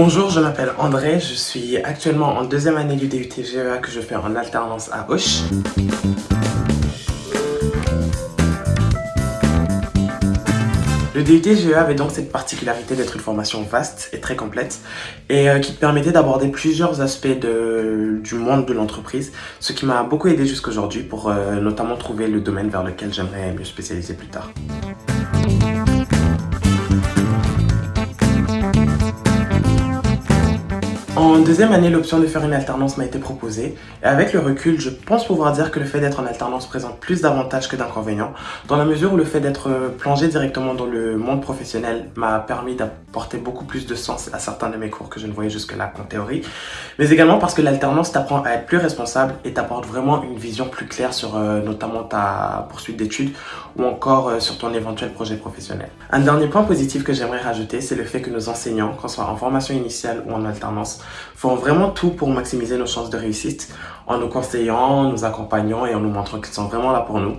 Bonjour, je m'appelle André, je suis actuellement en deuxième année du DUT GEA que je fais en alternance à Auch. Le DUT GEA avait donc cette particularité d'être une formation vaste et très complète et euh, qui permettait d'aborder plusieurs aspects du monde de l'entreprise, ce qui m'a beaucoup aidé jusqu'aujourd'hui pour euh, notamment trouver le domaine vers lequel j'aimerais me spécialiser plus tard. En deuxième année, l'option de faire une alternance m'a été proposée et avec le recul, je pense pouvoir dire que le fait d'être en alternance présente plus d'avantages que d'inconvénients dans la mesure où le fait d'être plongé directement dans le monde professionnel m'a permis d'apporter beaucoup plus de sens à certains de mes cours que je ne voyais jusque-là qu'en théorie mais également parce que l'alternance t'apprend à être plus responsable et t'apporte vraiment une vision plus claire sur euh, notamment ta poursuite d'études ou encore euh, sur ton éventuel projet professionnel. Un dernier point positif que j'aimerais rajouter, c'est le fait que nos enseignants, qu'on soit en formation initiale ou en alternance, font vraiment tout pour maximiser nos chances de réussite en nous conseillant, nous accompagnant et en nous montrant qu'ils sont vraiment là pour nous.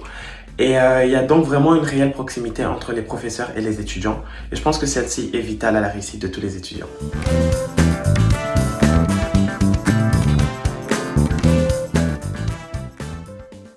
Et euh, il y a donc vraiment une réelle proximité entre les professeurs et les étudiants. Et je pense que celle-ci est vitale à la réussite de tous les étudiants.